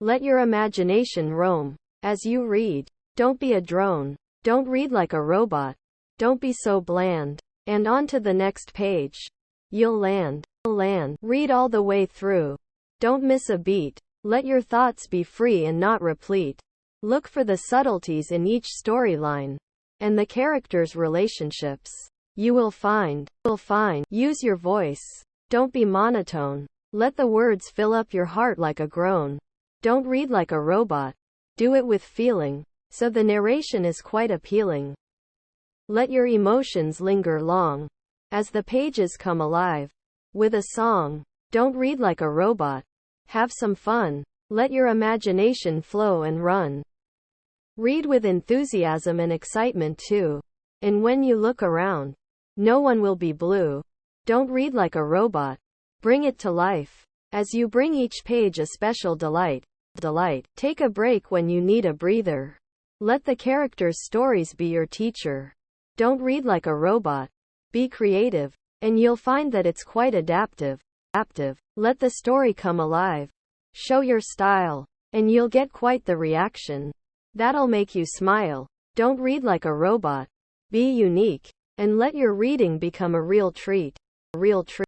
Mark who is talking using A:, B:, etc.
A: Let your imagination roam. As you read, don't be a drone. Don't read like a robot. Don't be so bland. And on to the next page. You'll land. Land. Read all the way through. Don't miss a beat. Let your thoughts be free and not replete. Look for the subtleties in each storyline and the characters' relationships. You will find. Will find. Use your voice. Don't be monotone. Let the words fill up your heart like a groan. Don't read like a robot. Do it with feeling. So the narration is quite appealing. Let your emotions linger long. As the pages come alive. With a song. Don't read like a robot. Have some fun. Let your imagination flow and run. Read with enthusiasm and excitement too. And when you look around, no one will be blue. Don't read like a robot. Bring it to life. As you bring each page a special delight. Delight. Take a break when you need a breather. Let the characters' stories be your teacher. Don't read like a robot. Be creative. And you'll find that it's quite adaptive. Adaptive. Let the story come alive. Show your style. And you'll get quite the reaction. That'll make you smile. Don't read like a robot. Be unique. And let your reading become a real treat. A real treat.